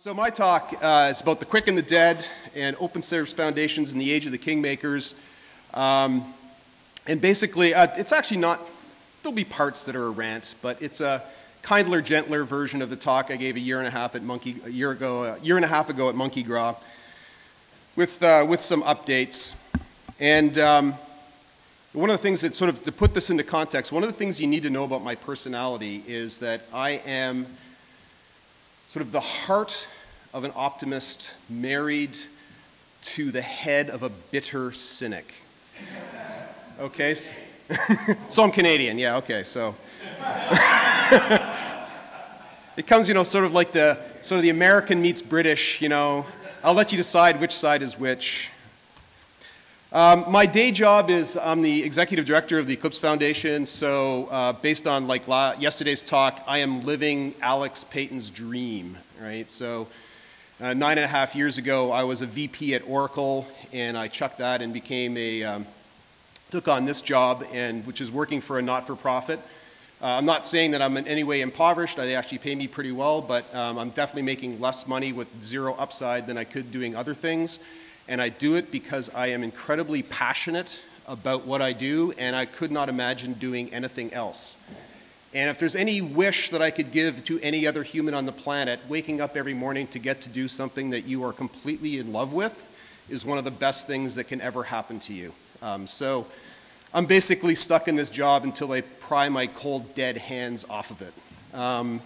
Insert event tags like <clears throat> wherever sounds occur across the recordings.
So my talk uh, is about the quick and the dead and open source foundations in the age of the kingmakers. Um, and basically, uh, it's actually not, there'll be parts that are a rant, but it's a kindler, gentler version of the talk I gave a year and a half at Monkey, a year ago, a year and a half ago at Monki Gras with, uh, with some updates. And um, one of the things that sort of, to put this into context, one of the things you need to know about my personality is that I am sort of the heart of an optimist married to the head of a bitter cynic. Okay? <laughs> so I'm Canadian, yeah, okay, so. <laughs> it comes, you know, sort of like the, sort of the American meets British, you know. I'll let you decide which side is which. Um, my day job is I'm the executive director of the Eclipse Foundation. So uh, based on like yesterday's talk, I am living Alex Payton's dream, right? So uh, nine and a half years ago, I was a VP at Oracle, and I chucked that and became a um, took on this job, and which is working for a not-for-profit. Uh, I'm not saying that I'm in any way impoverished. They actually pay me pretty well, but um, I'm definitely making less money with zero upside than I could doing other things and I do it because I am incredibly passionate about what I do, and I could not imagine doing anything else. And if there's any wish that I could give to any other human on the planet, waking up every morning to get to do something that you are completely in love with is one of the best things that can ever happen to you. Um, so I'm basically stuck in this job until I pry my cold, dead hands off of it. Um,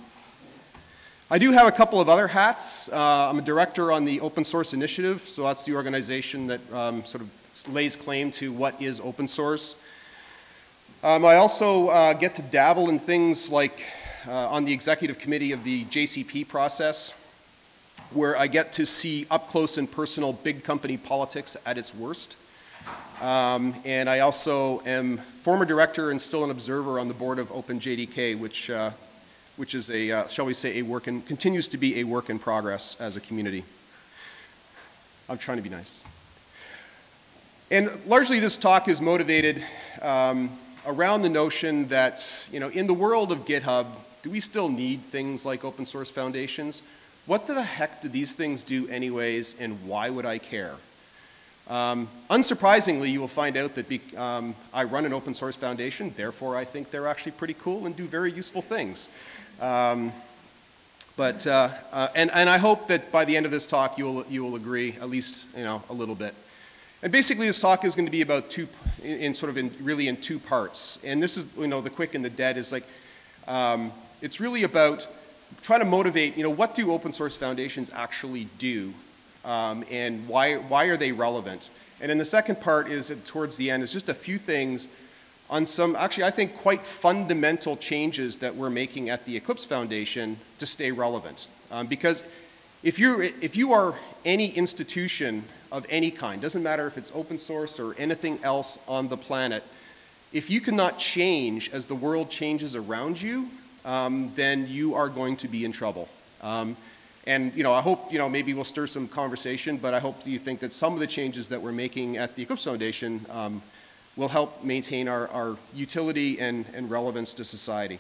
I do have a couple of other hats. Uh, I'm a director on the Open Source Initiative, so that's the organization that um, sort of lays claim to what is open source. Um, I also uh, get to dabble in things like uh, on the executive committee of the JCP process, where I get to see up close and personal big company politics at its worst. Um, and I also am former director and still an observer on the board of OpenJDK, which uh, which is a, uh, shall we say, a work in, continues to be a work in progress as a community. I'm trying to be nice. And largely this talk is motivated um, around the notion that, you know, in the world of GitHub, do we still need things like open source foundations? What the heck do these things do anyways, and why would I care? Um, unsurprisingly, you will find out that be, um, I run an open source foundation, therefore I think they're actually pretty cool and do very useful things. Um, but, uh, uh, and, and I hope that by the end of this talk you will, you will agree, at least, you know, a little bit. And basically this talk is going to be about two, in, in sort of in, really in two parts. And this is, you know, the quick and the dead is like, um, it's really about trying to motivate, you know, what do open source foundations actually do um, and why, why are they relevant? And then the second part is towards the end is just a few things on some, actually I think quite fundamental changes that we're making at the Eclipse Foundation to stay relevant. Um, because if, you're, if you are any institution of any kind, doesn't matter if it's open source or anything else on the planet, if you cannot change as the world changes around you, um, then you are going to be in trouble. Um, and you know, I hope you know maybe we'll stir some conversation, but I hope you think that some of the changes that we're making at the Eclipse Foundation um, will help maintain our, our utility and, and relevance to society.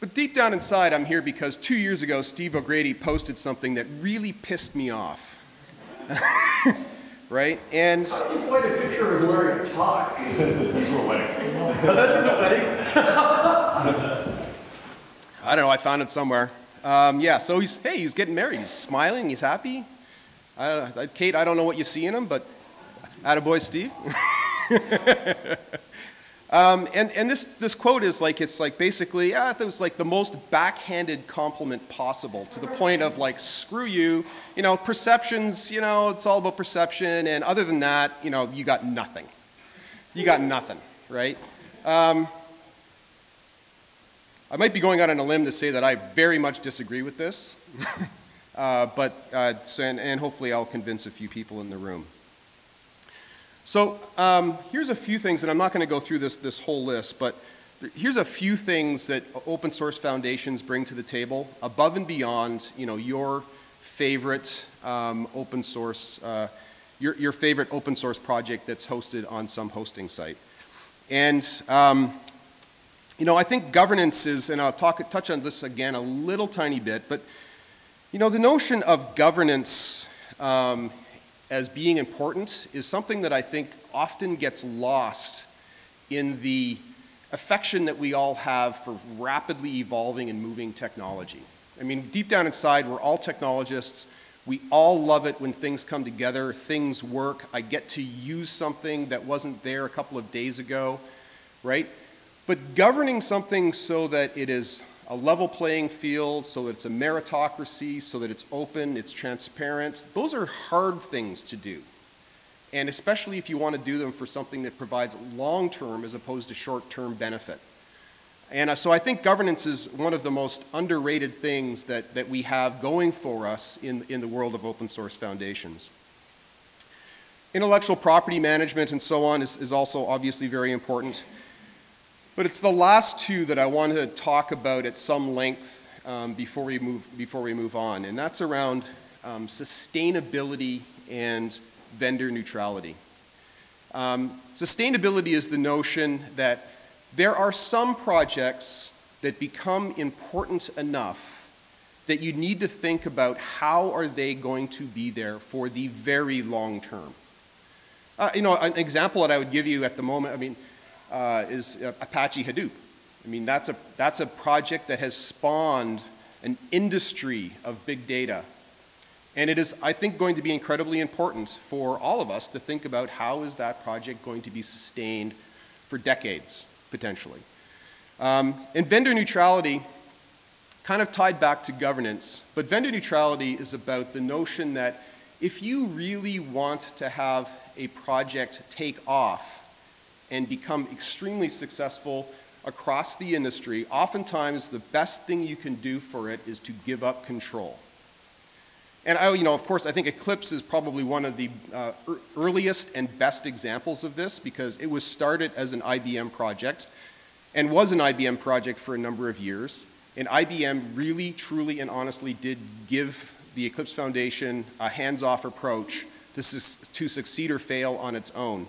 But deep down inside, I'm here because two years ago, Steve O'Grady posted something that really pissed me off. <laughs> right? And you find a picture of him wearing a tie. He's a wedding. That's a wedding. I don't know. I found it somewhere. Um, yeah. So he's hey, he's getting married. He's smiling. He's happy. I, Kate, I don't know what you see in him, but Attaboy, Steve. <laughs> um, and and this, this quote is like, it's like basically, yeah, it was like the most backhanded compliment possible to the point of like, screw you, you know, perceptions, you know, it's all about perception, and other than that, you know, you got nothing. You got nothing, right? Um, I might be going out on a limb to say that I very much disagree with this, <laughs> uh, but, uh, so, and, and hopefully I'll convince a few people in the room. So um, here's a few things, and I'm not going to go through this, this whole list, but here's a few things that open source foundations bring to the table above and beyond you know, your favorite um, open source, uh, your, your favorite open source project that's hosted on some hosting site. And um, You know, I think governance is, and I'll talk, touch on this again a little tiny bit, but you know, the notion of governance um, as being important is something that I think often gets lost in the affection that we all have for rapidly evolving and moving technology. I mean, deep down inside, we're all technologists. We all love it when things come together, things work. I get to use something that wasn't there a couple of days ago, right? But governing something so that it is a level playing field, so that it's a meritocracy, so that it's open, it's transparent, those are hard things to do. And especially if you want to do them for something that provides long term as opposed to short term benefit. And uh, so I think governance is one of the most underrated things that, that we have going for us in, in the world of open source foundations. Intellectual property management and so on is, is also obviously very important. But it's the last two that I want to talk about at some length um, before, we move, before we move on, and that's around um, sustainability and vendor neutrality. Um, sustainability is the notion that there are some projects that become important enough that you need to think about how are they going to be there for the very long term. Uh, you know, an example that I would give you at the moment, I mean, uh, is Apache Hadoop. I mean, that's a, that's a project that has spawned an industry of big data. And it is, I think, going to be incredibly important for all of us to think about how is that project going to be sustained for decades, potentially. Um, and vendor neutrality kind of tied back to governance, but vendor neutrality is about the notion that if you really want to have a project take off and become extremely successful across the industry, oftentimes the best thing you can do for it is to give up control. And I, you know, of course, I think Eclipse is probably one of the uh, earliest and best examples of this because it was started as an IBM project and was an IBM project for a number of years. And IBM really, truly, and honestly did give the Eclipse Foundation a hands-off approach to, to succeed or fail on its own.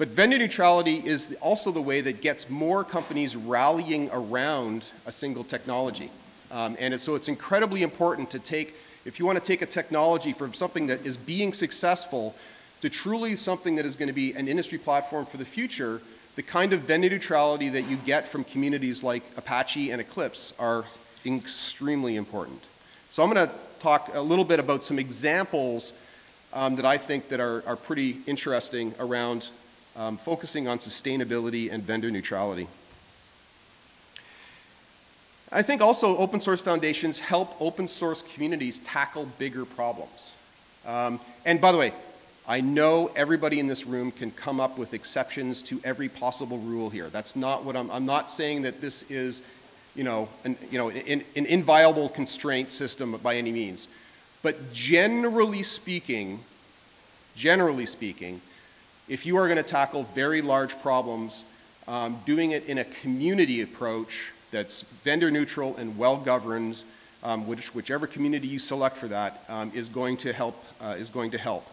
But vendor neutrality is also the way that gets more companies rallying around a single technology. Um, and it, so it's incredibly important to take, if you want to take a technology from something that is being successful to truly something that is going to be an industry platform for the future, the kind of vendor neutrality that you get from communities like Apache and Eclipse are extremely important. So I'm going to talk a little bit about some examples um, that I think that are, are pretty interesting around um, focusing on sustainability and vendor neutrality. I think also open source foundations help open source communities tackle bigger problems. Um, and by the way, I know everybody in this room can come up with exceptions to every possible rule here. That's not what I'm, I'm not saying that this is, you know, an, you know, an, an inviolable constraint system by any means. But generally speaking, generally speaking, if you are going to tackle very large problems, um, doing it in a community approach that's vendor neutral and well governed, um, which, whichever community you select for that, um, is going to help. Uh, is going to help.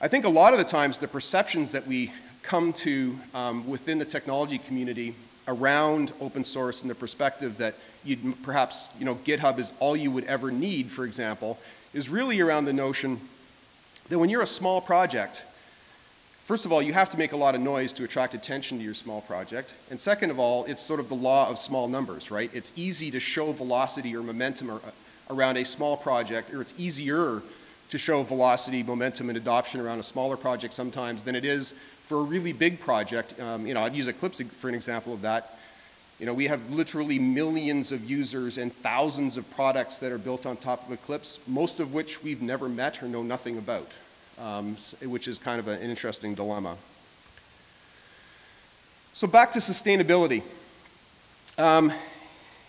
I think a lot of the times the perceptions that we come to um, within the technology community around open source and the perspective that you'd perhaps, you know, GitHub is all you would ever need, for example, is really around the notion that when you're a small project, First of all, you have to make a lot of noise to attract attention to your small project. And second of all, it's sort of the law of small numbers, right? It's easy to show velocity or momentum uh, around a small project, or it's easier to show velocity, momentum, and adoption around a smaller project sometimes than it is for a really big project. Um, you know, I'd use Eclipse for an example of that. You know, we have literally millions of users and thousands of products that are built on top of Eclipse, most of which we've never met or know nothing about um, which is kind of an interesting dilemma. So back to sustainability. Um,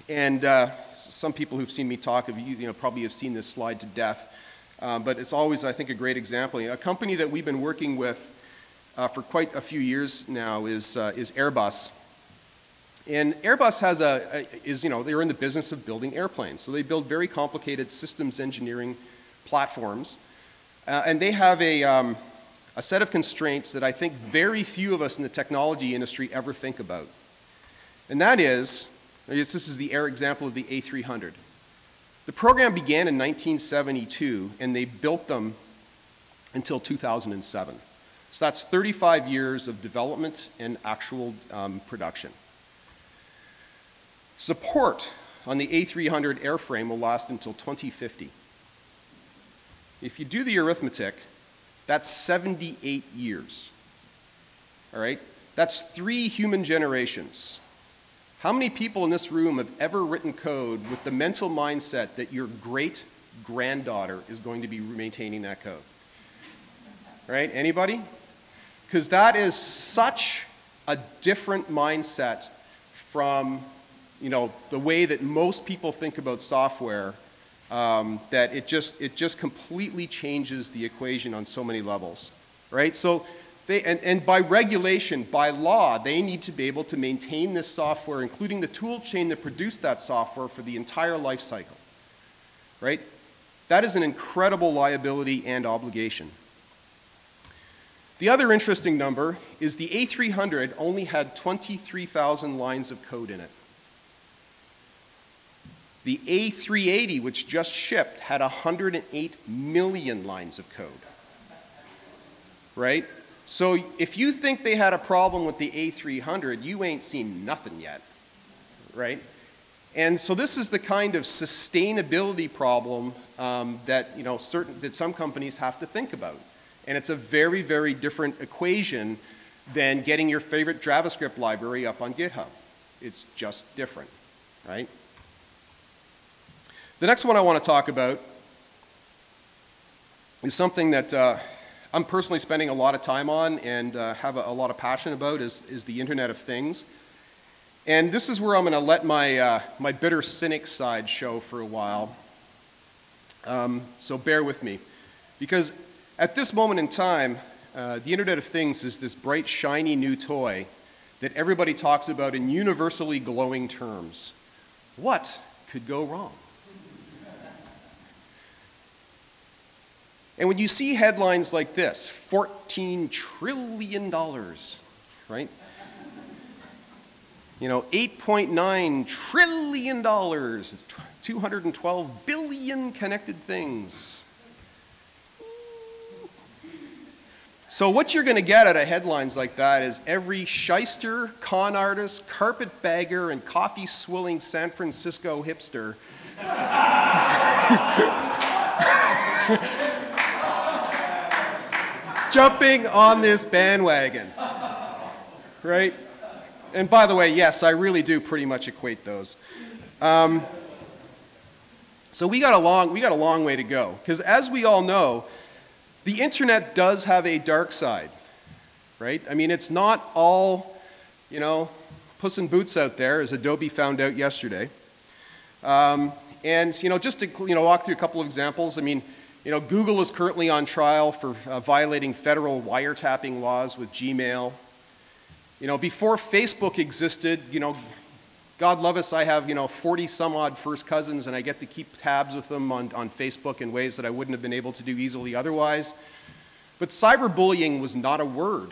and uh, some people who've seen me talk have, you know, probably have seen this slide to death. Um, but it's always, I think, a great example. A company that we've been working with uh, for quite a few years now is, uh, is Airbus. And Airbus has a, is, you know, they're in the business of building airplanes. So they build very complicated systems engineering platforms. Uh, and they have a, um, a set of constraints that I think very few of us in the technology industry ever think about. And that is, this is the air example of the A300. The program began in 1972, and they built them until 2007. So that's 35 years of development and actual um, production. Support on the A300 airframe will last until 2050. If you do the arithmetic, that's 78 years. All right? That's three human generations. How many people in this room have ever written code with the mental mindset that your great granddaughter is going to be maintaining that code? Right? Anybody? Because that is such a different mindset from you know, the way that most people think about software um, that it just, it just completely changes the equation on so many levels, right? So they, and, and by regulation, by law, they need to be able to maintain this software, including the tool chain that produced that software for the entire life cycle, right? That is an incredible liability and obligation. The other interesting number is the A300 only had 23,000 lines of code in it. The A380, which just shipped, had 108 million lines of code. Right? So if you think they had a problem with the A300, you ain't seen nothing yet. Right? And so this is the kind of sustainability problem um, that, you know, certain, that some companies have to think about. And it's a very, very different equation than getting your favorite JavaScript library up on GitHub. It's just different, right? The next one I want to talk about is something that uh, I'm personally spending a lot of time on and uh, have a, a, lot of passion about is, is the Internet of Things. And this is where I'm going to let my, uh, my bitter cynic side show for a while. Um, so bear with me. Because at this moment in time, uh, the Internet of Things is this bright, shiny new toy that everybody talks about in universally glowing terms. What could go wrong? And when you see headlines like this, $14 trillion, right? You know, $8.9 trillion, 212 billion connected things. So what you're going to get out of headlines like that is every shyster, con artist, carpetbagger, and coffee-swilling San Francisco hipster <laughs> jumping on this bandwagon. Right? And by the way, yes, I really do pretty much equate those. Um, so we got a long, we got a long way to go. Because as we all know, the internet does have a dark side, right? I mean, it's not all, you know, puss in boots out there, as Adobe found out yesterday. Um, and, you know, just to, you know, walk through a couple of examples, I mean, you know, Google is currently on trial for uh, violating federal wiretapping laws with Gmail. You know, before Facebook existed, you know, God love us, I have, you know, 40 some odd first cousins and I get to keep tabs with them on, on Facebook in ways that I wouldn't have been able to do easily otherwise. But cyberbullying was not a word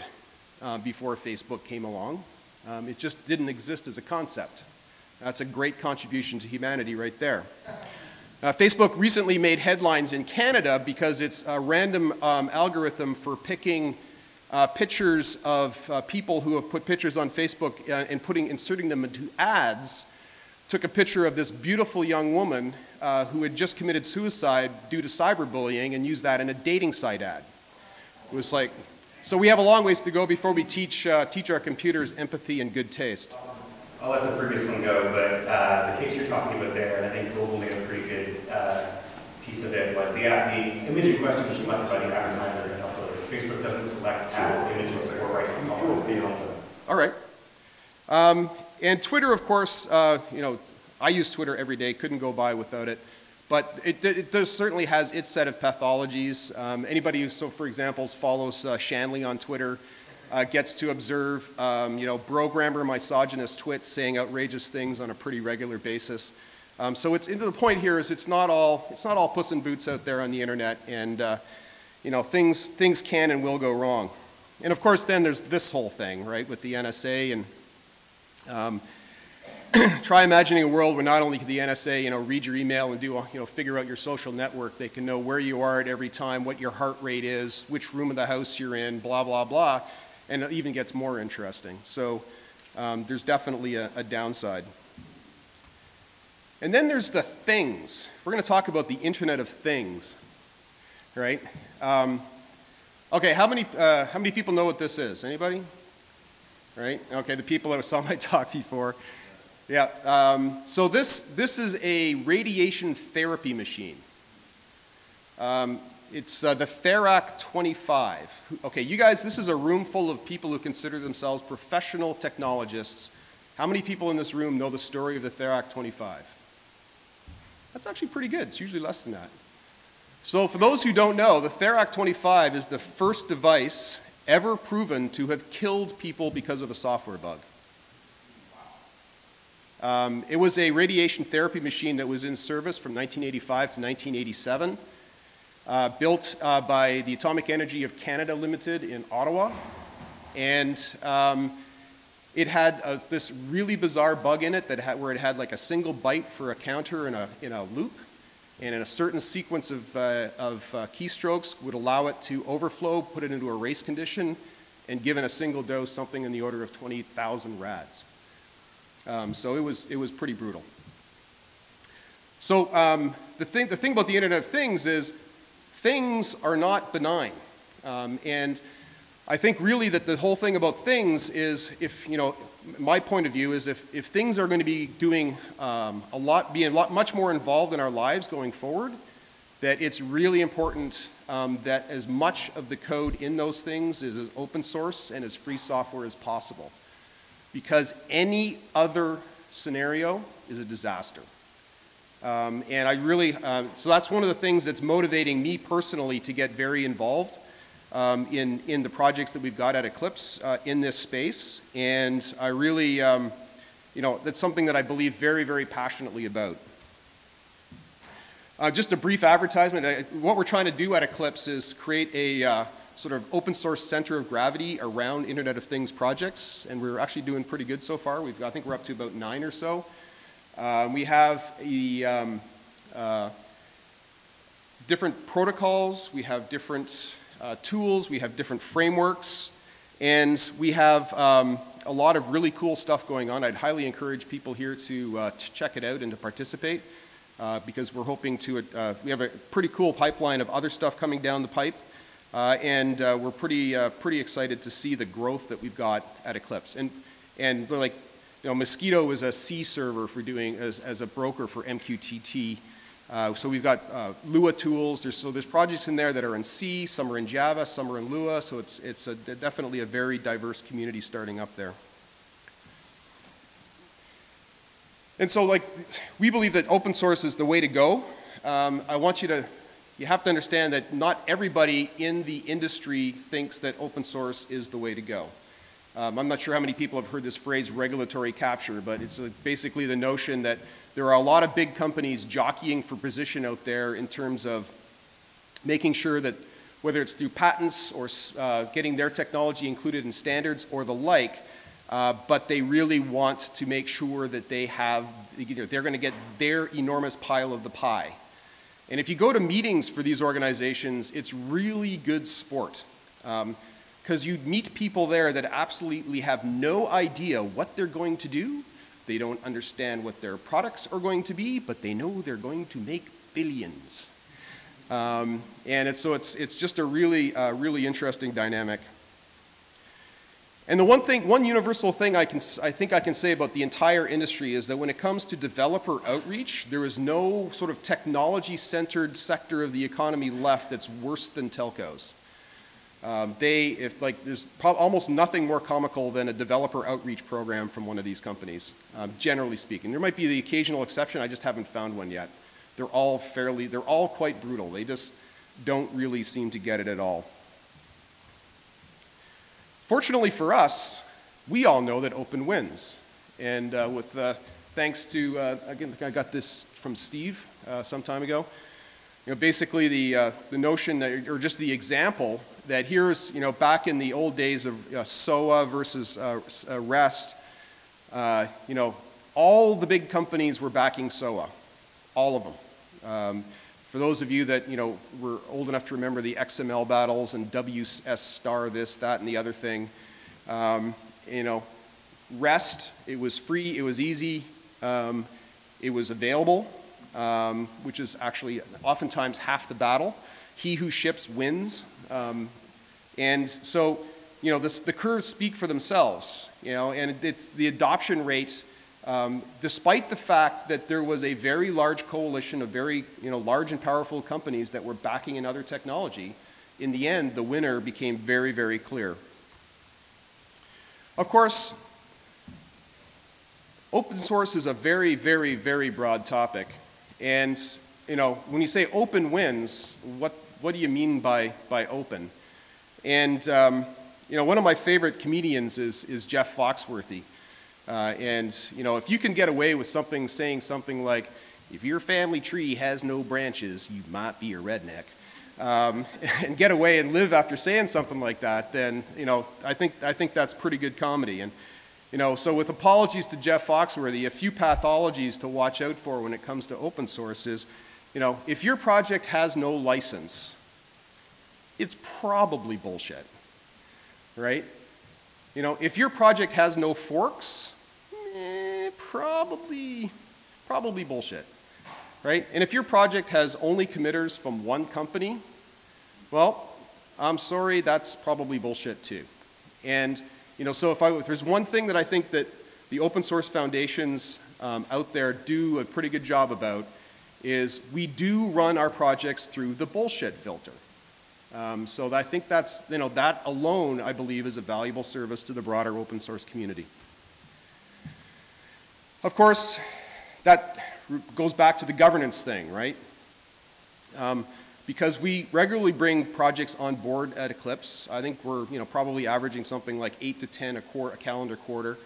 uh, before Facebook came along. Um, it just didn't exist as a concept. That's a great contribution to humanity right there. Uh, Facebook recently made headlines in Canada because it's a random um, algorithm for picking uh, pictures of uh, people who have put pictures on Facebook uh, and putting, inserting them into ads. Took a picture of this beautiful young woman uh, who had just committed suicide due to cyberbullying and used that in a dating site ad. It was like, so we have a long ways to go before we teach, teach our computers empathy and good taste. I'll let the previous one go, but the case you're talking about there, I think globally a pretty good uh, piece of it was the, the image in question was selected by the advertiser and uploaded. Facebook doesn't select ad images or right All right. Um, and Twitter, of course, uh, you know, I use Twitter every day, couldn't go by without it. But it, it does, certainly has its set of pathologies. Um, anybody who, so for example, follows uh, Shanley on Twitter uh, gets to observe, um, you know, programmer misogynist twits saying outrageous things on a pretty regular basis. Um, so it's into the point here is it's not all it's not all puss in boots out there on the internet, and uh, you know things things can and will go wrong. And of course, then there's this whole thing, right, with the NSA and um, <clears throat> try imagining a world where not only can the NSA, you know, read your email and do, you know, figure out your social network, they can know where you are at every time, what your heart rate is, which room of the house you're in, blah, blah, blah, and it even gets more interesting. So um, there's definitely a, a downside. And then there's the things. We're going to talk about the Internet of Things, right? Um, okay, how many, uh, how many people know what this is? Anybody? Right? Okay, the people that saw my talk before. Yeah, um, so this, this is a radiation therapy machine. Um, it's uh, the Therac 25. Okay, you guys, this is a room full of people who consider themselves professional technologists. How many people in this room know the story of the Therac 25? That's actually pretty good. It's usually less than that. So for those who don't know, the Therac 25 is the first device ever proven to have killed people because of a software bug. Um, it was a radiation therapy machine that was in service from 1985 to 1987, uh, built uh, by the Atomic Energy of Canada Limited in Ottawa. And um, it had a, this really bizarre bug in it that had, where it had like a single byte for a counter in a, in a loop. And in a certain sequence of, uh, of uh, keystrokes would allow it to overflow, put it into a race condition, and given a single dose, something in the order of 20,000 rads. Um, so it was, it was pretty brutal. So um, the, thing, the thing about the Internet of Things is things are not benign. Um, and I think really that the whole thing about things is if, you know, my point of view is if, if things are going to be doing um, a lot, being a lot much more involved in our lives going forward, that it's really important um, that as much of the code in those things is as open source and as free software as possible because any other scenario is a disaster. Um, and I really, uh, so that's one of the things that's motivating me personally to get very involved um, in, in the projects that we've got at Eclipse uh, in this space. And I really, um, you know, that's something that I believe very, very passionately about. Uh, just a brief advertisement. What we're trying to do at Eclipse is create a, uh, sort of open source center of gravity around Internet of Things projects, and we're actually doing pretty good so far. We've, I think we're up to about nine or so. Uh, we have a, um, uh, different protocols, we have different uh, tools, we have different frameworks, and we have um, a lot of really cool stuff going on. I'd highly encourage people here to, uh, to check it out and to participate. Uh, because we're hoping to, uh, we have a pretty cool pipeline of other stuff coming down the pipe. Uh, and we're pretty, pretty excited to see the growth that we've got at Eclipse. And, and like, you know, Mosquitto is a C server for doing, as, as a broker for MQTT. Uh, so we've got uh, Lua tools. There's, so there's projects in there that are in C, some are in Java, some are in Lua. So it's, it's a, definitely a very diverse community starting up there. And so like, we believe that open source is the way to go. Um, I want you to you have to understand that not everybody in the industry thinks that open source is the way to go. Um, I'm not sure how many people have heard this phrase regulatory capture, but it's uh, basically the notion that there are a lot of big companies jockeying for position out there in terms of making sure that whether it's through patents or uh, getting their technology included in standards or the like, uh, but they really want to make sure that they have, you know, they're going to get their enormous pile of the pie. And if you go to meetings for these organizations, it's really good sport. Because you meet people there that absolutely have no idea what they're going to do. They don't understand what their products are going to be, but they know they're going to make billions. Um, and it's, so it's, it's just a really, uh, really interesting dynamic. And the one thing, one universal thing I, can, I think I can say about the entire industry is that when it comes to developer outreach, there is no sort of technology-centered sector of the economy left that's worse than telcos. Um, they, if like, there's almost nothing more comical than a developer outreach program from one of these companies, um, generally speaking. There might be the occasional exception, I just haven't found one yet. They're all fairly, they're all quite brutal. They just don't really seem to get it at all. Fortunately for us, we all know that open wins. And uh, with uh, thanks to, uh, again, I got this from Steve uh, some time ago. You know, basically the, uh, the notion, that, or just the example, that here's, you know, back in the old days of uh, SOA versus REST, you know, all the big companies were backing SOA, all of them. Um, for those of you that you know were old enough to remember the XML battles and WS star this, that, and the other thing, um, you know, REST, it was free, it was easy, um, it was available, um, which is actually oftentimes half the battle. He who ships wins. Um, and so, you know, this, the curves speak for themselves, you know, and it's the adoption rates, um, despite the fact that there was a very large coalition of very, you know, large and powerful companies that were backing another technology, in the end, the winner became very, very clear. Of course, open source is a very, very, very broad topic. And, you know, when you say open wins, what, what do you mean by, by open? And, um, you know, one of my favorite comedians is, is Jeff Foxworthy. Uh, and, you know, if you can get away with something, saying something like, if your family tree has no branches, you might be a redneck, um, <laughs> and get away and live after saying something like that, then, you know, I think, I think that's pretty good comedy. And, you know, so with apologies to Jeff Foxworthy, a few pathologies to watch out for when it comes to open source is, you know, if your project has no license, it's probably bullshit, right? You know, if your project has no forks, eh, probably, probably bullshit, right? And if your project has only committers from one company, well, I'm sorry, that's probably bullshit too. And you know, so if, I, if there's one thing that I think that the open source foundations um, out there do a pretty good job about is we do run our projects through the bullshit filter. Um, so I think that's, you know, that alone, I believe, is a valuable service to the broader open source community. Of course, that goes back to the governance thing, right? Um, because we regularly bring projects on board at Eclipse. I think we're you know, probably averaging something like 8 to 10 a, quarter, a calendar quarter.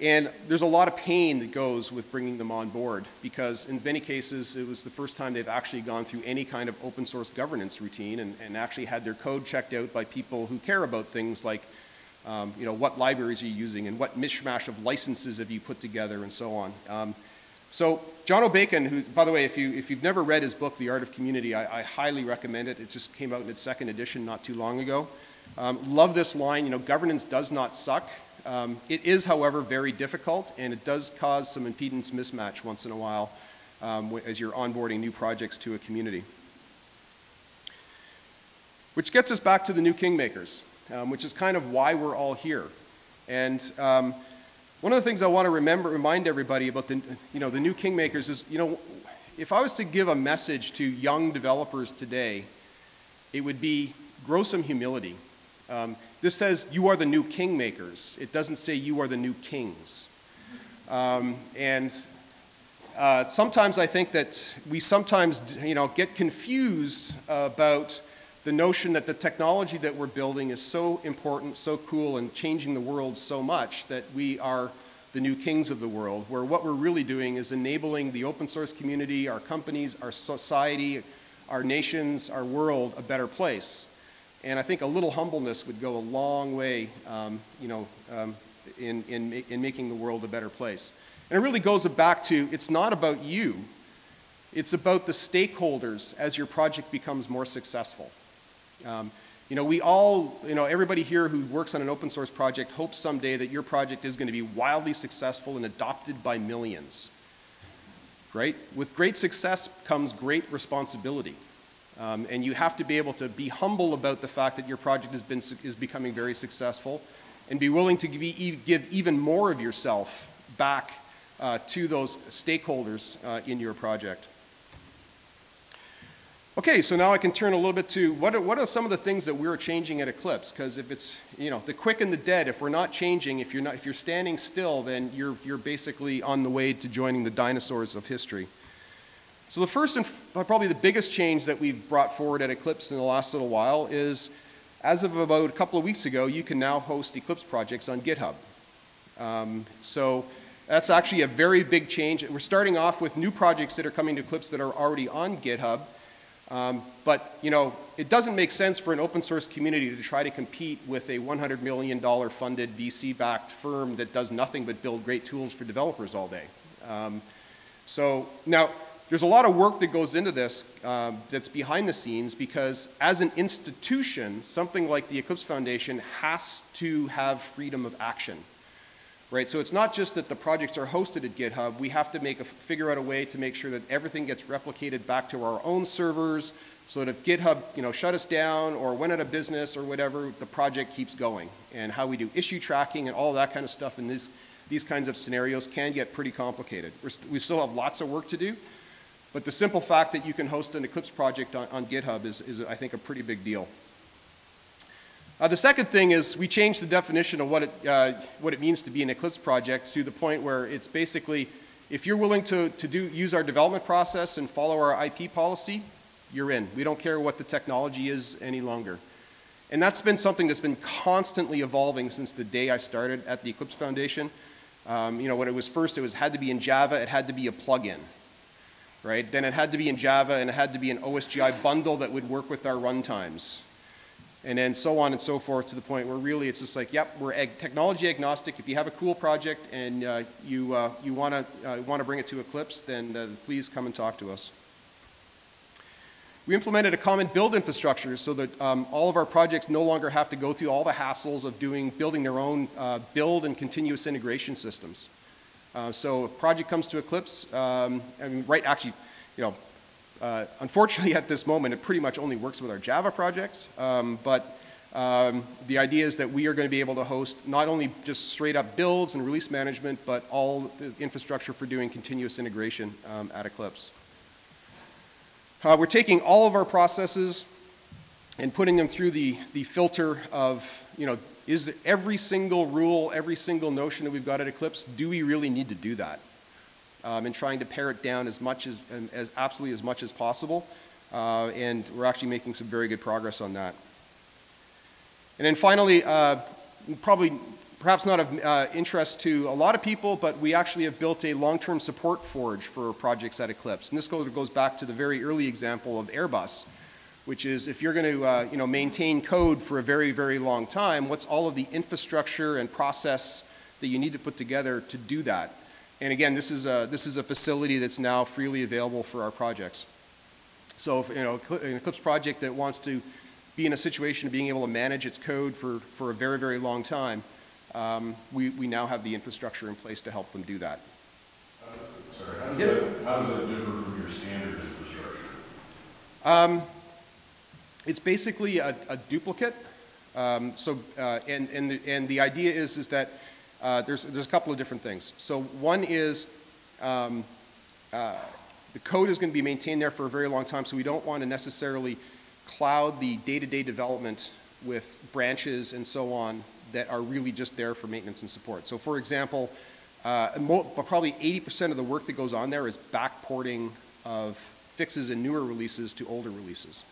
And there's a lot of pain that goes with bringing them on board because in many cases it was the first time they've actually gone through any kind of open source governance routine and, and actually had their code checked out by people who care about things like um, you know, what libraries are you using and what mishmash of licenses have you put together and so on. Um, so Jono Bacon, who, by the way, if, you, if you've never read his book, The Art of Community, I, I highly recommend it. It just came out in its second edition not too long ago. Um, love this line, you know, governance does not suck. Um, it is, however, very difficult, and it does cause some impedance mismatch once in a while um, as you're onboarding new projects to a community. Which gets us back to the new kingmakers, um, which is kind of why we're all here. And um, one of the things I want to remember, remind everybody about the, you know, the new kingmakers is, you know, if I was to give a message to young developers today, it would be grow some humility. Um, this says you are the new kingmakers. It doesn't say you are the new kings. Um, and uh, sometimes I think that we sometimes, you know, get confused about the notion that the technology that we're building is so important, so cool, and changing the world so much that we are the new kings of the world, where what we're really doing is enabling the open source community, our companies, our society, our nations, our world a better place. And I think a little humbleness would go a long way, um, you know, um, in, in, in making the world a better place. And it really goes back to, it's not about you, it's about the stakeholders as your project becomes more successful. Um, you know, we all, you know, everybody here who works on an open source project hopes someday that your project is going to be wildly successful and adopted by millions. Right? With great success comes great responsibility. Um, and you have to be able to be humble about the fact that your project has been, is becoming very successful and be willing to give, give even more of yourself back uh, to those stakeholders uh, in your project. Okay, so now I can turn a little bit to what are, what are some of the things that we're changing at Eclipse? Because if it's, you know, the quick and the dead, if we're not changing, if you're, not, if you're standing still, then you're, you're basically on the way to joining the dinosaurs of history. So the first and probably the biggest change that we've brought forward at Eclipse in the last little while is, as of about a couple of weeks ago, you can now host Eclipse projects on GitHub. Um, so that's actually a very big change. We're starting off with new projects that are coming to Eclipse that are already on GitHub. Um, but, you know, it doesn't make sense for an open source community to try to compete with a $100 million funded VC-backed firm that does nothing but build great tools for developers all day. Um, so now, there's a lot of work that goes into this um, that's behind the scenes because as an institution, something like the Eclipse Foundation has to have freedom of action. Right, so it's not just that the projects are hosted at GitHub, we have to make a, figure out a way to make sure that everything gets replicated back to our own servers so that if GitHub you know, shut us down or went out of business or whatever, the project keeps going. And how we do issue tracking and all that kind of stuff in these, these kinds of scenarios can get pretty complicated. We're st we still have lots of work to do, but the simple fact that you can host an Eclipse project on, on GitHub is, is, I think, a pretty big deal. Uh, the second thing is we changed the definition of what it, uh, what it means to be an Eclipse project to the point where it's basically, if you're willing to, to do, use our development process and follow our IP policy, you're in. We don't care what the technology is any longer. And that's been something that's been constantly evolving since the day I started at the Eclipse Foundation. Um, you know, when it was first, it was had to be in Java, it had to be a plugin, right? Then it had to be in Java and it had to be an OSGI bundle that would work with our runtimes and then so on and so forth to the point where really it's just like, yep, we're ag technology agnostic. If you have a cool project and uh, you, uh, you want to uh, wanna bring it to Eclipse, then uh, please come and talk to us. We implemented a common build infrastructure so that um, all of our projects no longer have to go through all the hassles of doing, building their own uh, build and continuous integration systems. Uh, so a project comes to Eclipse, um, I mean, right, actually, you know, uh, unfortunately, <laughs> at this moment, it pretty much only works with our Java projects, um, but um, the idea is that we are going to be able to host not only just straight up builds and release management, but all the infrastructure for doing continuous integration um, at Eclipse. Uh, we're taking all of our processes and putting them through the, the filter of, you know, is every single rule, every single notion that we've got at Eclipse, do we really need to do that? um, and trying to pare it down as much as, as absolutely as much as possible. Uh, and we're actually making some very good progress on that. And then finally, uh, probably perhaps not of uh, interest to a lot of people, but we actually have built a long-term support forge for projects at Eclipse. And this goes, goes back to the very early example of Airbus, which is if you're going to uh, you know, maintain code for a very, very long time, what's all of the infrastructure and process that you need to put together to do that? And again, this is a, this is a facility that's now freely available for our projects. So, if, you know, an Eclipse project that wants to be in a situation of being able to manage its code for, for a very, very long time, um, we, we now have the infrastructure in place to help them do that. Uh, sorry, how does, yeah. that, how does that differ from your standard infrastructure? Um, it's basically a, a duplicate. Um, so, uh, and, and, the, and the idea is, is that uh, there's, there's a couple of different things. So one is um, uh, the code is going to be maintained there for a very long time, so we don't want to necessarily cloud the day-to-day -day development with branches and so on that are really just there for maintenance and support. So for example, uh, probably 80% of the work that goes on there is backporting of fixes in newer releases to older releases.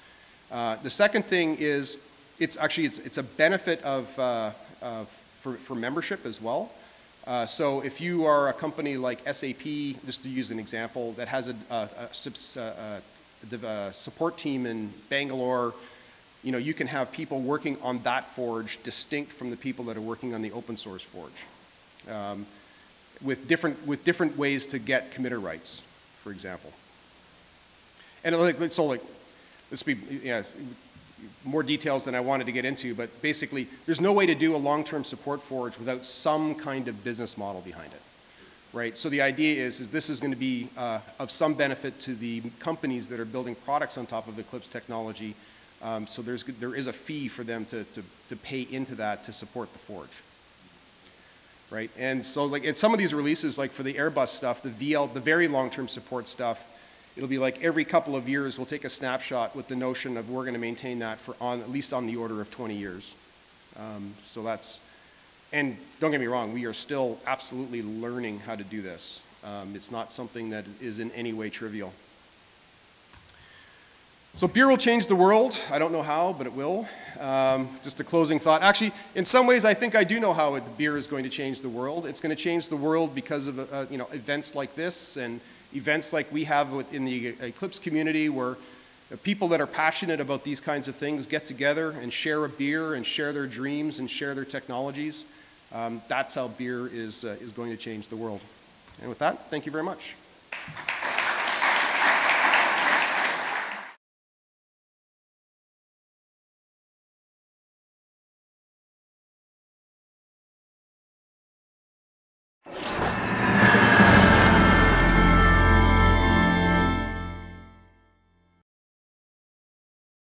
Uh, the second thing is, it's actually, it's, it's a benefit of, uh, for, for membership as well. Uh, so if you are a company like SAP, just to use an example, that has a, a, a, a, support team in Bangalore, you know, you can have people working on that forge distinct from the people that are working on the open source forge. Um, with different, with different ways to get committer rights, for example. And like, so like, let's be, you know, more details than I wanted to get into, but basically, there's no way to do a long-term support forge without some kind of business model behind it, right? So the idea is, is this is going to be uh, of some benefit to the companies that are building products on top of Eclipse technology. Um, so there's, there is a fee for them to, to, to pay into that to support the forge right? And so like in some of these releases, like for the Airbus stuff, the VL, the very long-term support stuff, it'll be like every couple of years we'll take a snapshot with the notion of we're going to maintain that for on, at least on the order of 20 years. Um, so that's, and don't get me wrong, we are still absolutely learning how to do this. Um, it's not something that is in any way trivial. So beer will change the world. I don't know how, but it will. Um, just a closing thought. Actually, in some ways, I think I do know how it, beer is going to change the world. It's going to change the world because of uh, you know events like this and events like we have in the Eclipse community where people that are passionate about these kinds of things get together and share a beer and share their dreams and share their technologies, um, that's how beer is, uh, is going to change the world. And with that, thank you very much.